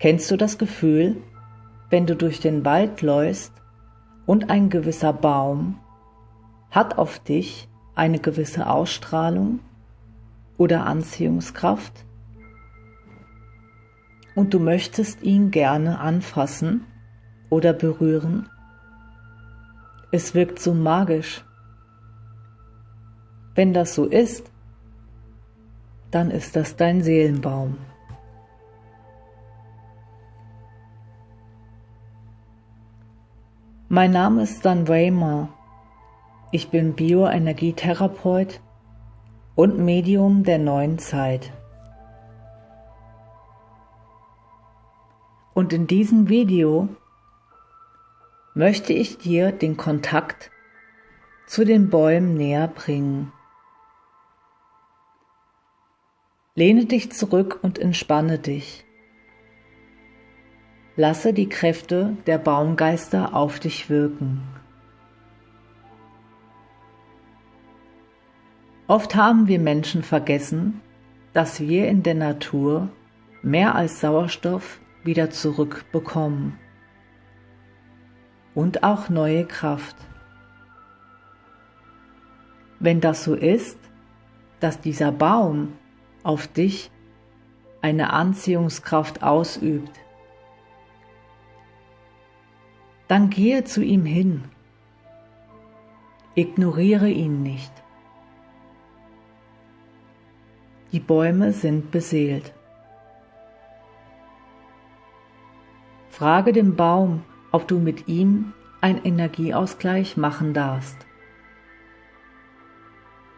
Kennst du das Gefühl, wenn du durch den Wald läufst und ein gewisser Baum hat auf dich eine gewisse Ausstrahlung oder Anziehungskraft und du möchtest ihn gerne anfassen oder berühren? Es wirkt so magisch. Wenn das so ist, dann ist das dein Seelenbaum. Mein Name ist Dan Raymer. Ich bin Bioenergietherapeut und Medium der neuen Zeit. Und in diesem Video möchte ich dir den Kontakt zu den Bäumen näher bringen. Lehne dich zurück und entspanne dich. Lasse die Kräfte der Baumgeister auf dich wirken. Oft haben wir Menschen vergessen, dass wir in der Natur mehr als Sauerstoff wieder zurückbekommen und auch neue Kraft. Wenn das so ist, dass dieser Baum auf dich eine Anziehungskraft ausübt, dann gehe zu ihm hin. Ignoriere ihn nicht. Die Bäume sind beseelt. Frage den Baum, ob du mit ihm einen Energieausgleich machen darfst.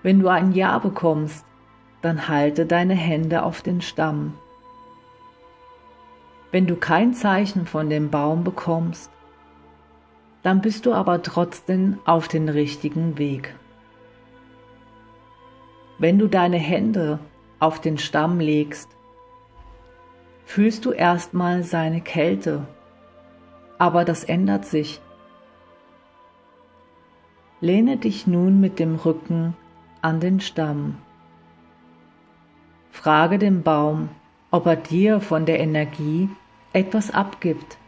Wenn du ein Ja bekommst, dann halte deine Hände auf den Stamm. Wenn du kein Zeichen von dem Baum bekommst, dann bist du aber trotzdem auf den richtigen Weg. Wenn du deine Hände auf den Stamm legst, fühlst du erstmal seine Kälte, aber das ändert sich. Lehne dich nun mit dem Rücken an den Stamm. Frage den Baum, ob er dir von der Energie etwas abgibt.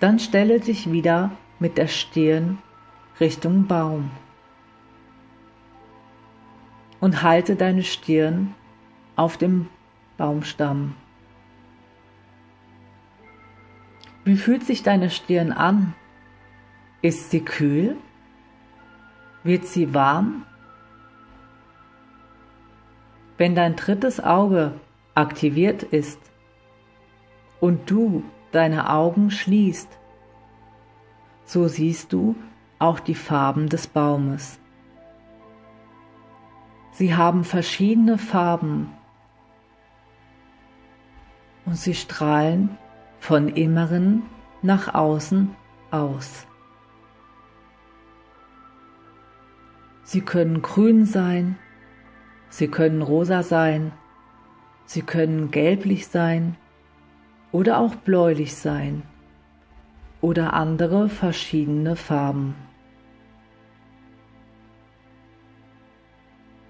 Dann stelle dich wieder mit der Stirn Richtung Baum und halte deine Stirn auf dem Baumstamm. Wie fühlt sich deine Stirn an? Ist sie kühl? Wird sie warm? Wenn dein drittes Auge aktiviert ist und du deine Augen schließt, so siehst du auch die Farben des Baumes. Sie haben verschiedene Farben. Und sie strahlen von Inneren nach außen aus. Sie können grün sein, sie können rosa sein, sie können gelblich sein, oder auch bläulich sein oder andere verschiedene Farben.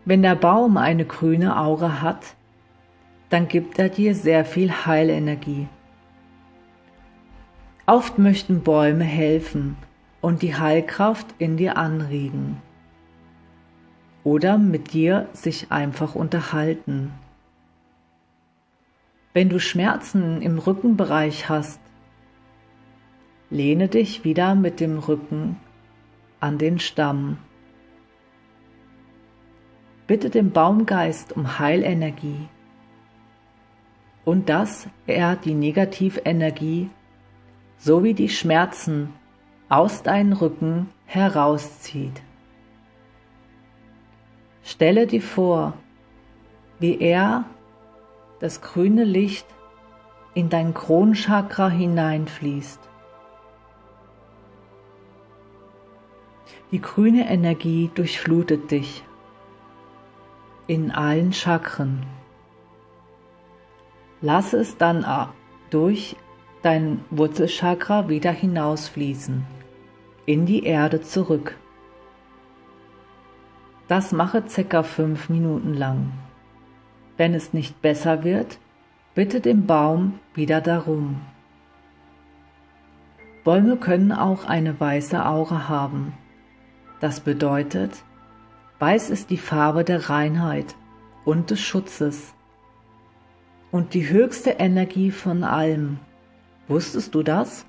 Wenn der Baum eine grüne Aura hat, dann gibt er dir sehr viel Heilenergie. Oft möchten Bäume helfen und die Heilkraft in dir anregen oder mit dir sich einfach unterhalten. Wenn du Schmerzen im Rückenbereich hast, lehne dich wieder mit dem Rücken an den Stamm. Bitte den Baumgeist um Heilenergie und dass er die Negativenergie sowie die Schmerzen aus deinem Rücken herauszieht. Stelle dir vor, wie er das grüne Licht in dein Kronchakra hineinfließt. Die grüne Energie durchflutet dich in allen Chakren. Lass es dann durch dein Wurzelchakra wieder hinausfließen, in die Erde zurück. Das mache ca. fünf Minuten lang. Wenn es nicht besser wird, bitte den Baum wieder darum. Bäume können auch eine weiße Aura haben. Das bedeutet, weiß ist die Farbe der Reinheit und des Schutzes und die höchste Energie von allem. Wusstest du das?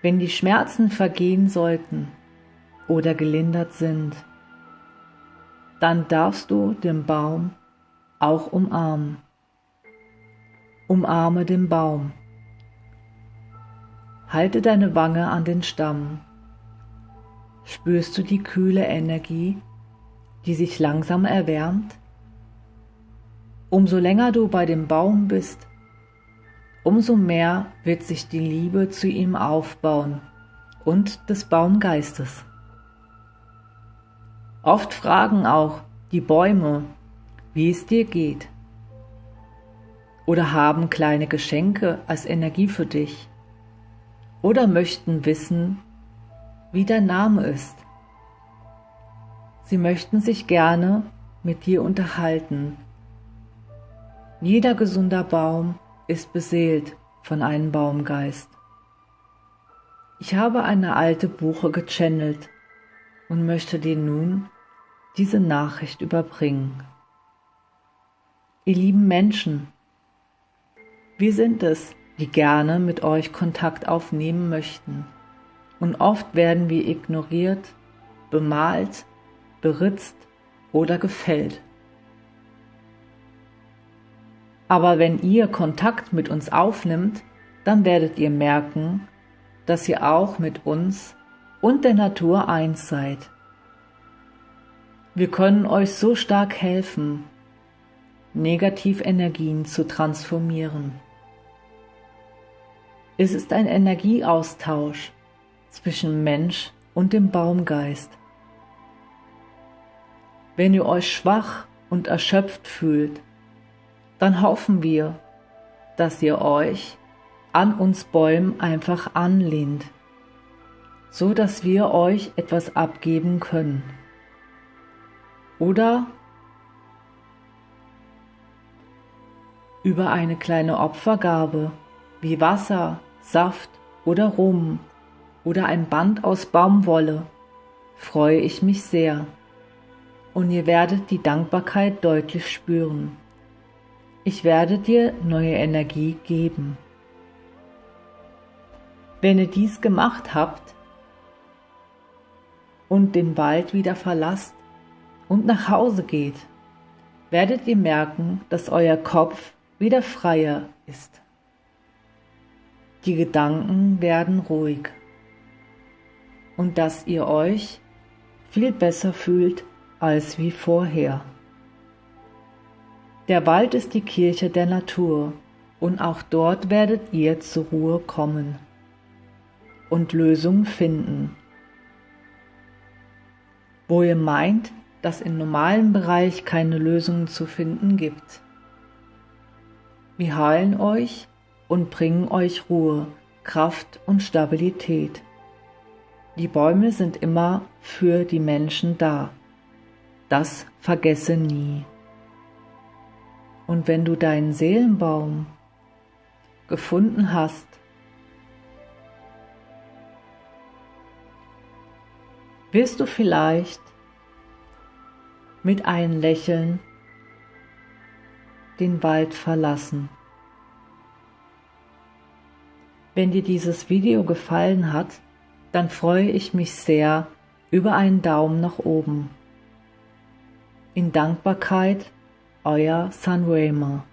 Wenn die Schmerzen vergehen sollten oder gelindert sind, dann darfst du den Baum auch umarmen. Umarme den Baum. Halte deine Wange an den Stamm. Spürst du die kühle Energie, die sich langsam erwärmt? Umso länger du bei dem Baum bist, umso mehr wird sich die Liebe zu ihm aufbauen und des Baumgeistes. Oft fragen auch die Bäume, wie es dir geht, oder haben kleine Geschenke als Energie für dich, oder möchten wissen, wie dein Name ist. Sie möchten sich gerne mit dir unterhalten. Jeder gesunder Baum ist beseelt von einem Baumgeist. Ich habe eine alte Buche gechannelt und möchte dir nun diese Nachricht überbringen. Ihr lieben Menschen, wir sind es, die gerne mit euch Kontakt aufnehmen möchten. Und oft werden wir ignoriert, bemalt, beritzt oder gefällt. Aber wenn ihr Kontakt mit uns aufnimmt, dann werdet ihr merken, dass ihr auch mit uns und der Natur eins seid. Wir können euch so stark helfen, Negativenergien zu transformieren. Es ist ein Energieaustausch zwischen Mensch und dem Baumgeist. Wenn ihr euch schwach und erschöpft fühlt, dann hoffen wir, dass ihr euch an uns Bäumen einfach anlehnt, so dass wir euch etwas abgeben können. Oder über eine kleine Opfergabe wie Wasser, Saft oder Rum oder ein Band aus Baumwolle freue ich mich sehr und ihr werdet die Dankbarkeit deutlich spüren. Ich werde dir neue Energie geben. Wenn ihr dies gemacht habt und den Wald wieder verlasst und nach Hause geht, werdet ihr merken, dass euer Kopf wieder freier ist. Die Gedanken werden ruhig und dass ihr euch viel besser fühlt als wie vorher. Der Wald ist die Kirche der Natur, und auch dort werdet ihr zur Ruhe kommen und Lösungen finden. Wo ihr meint, dass im normalen Bereich keine Lösungen zu finden gibt. Wir heilen euch und bringen euch Ruhe, Kraft und Stabilität. Die Bäume sind immer für die Menschen da. Das vergesse nie. Und wenn du deinen Seelenbaum gefunden hast, wirst du vielleicht mit einem Lächeln den Wald verlassen. Wenn dir dieses Video gefallen hat, dann freue ich mich sehr über einen Daumen nach oben. In Dankbarkeit euer Sanrema.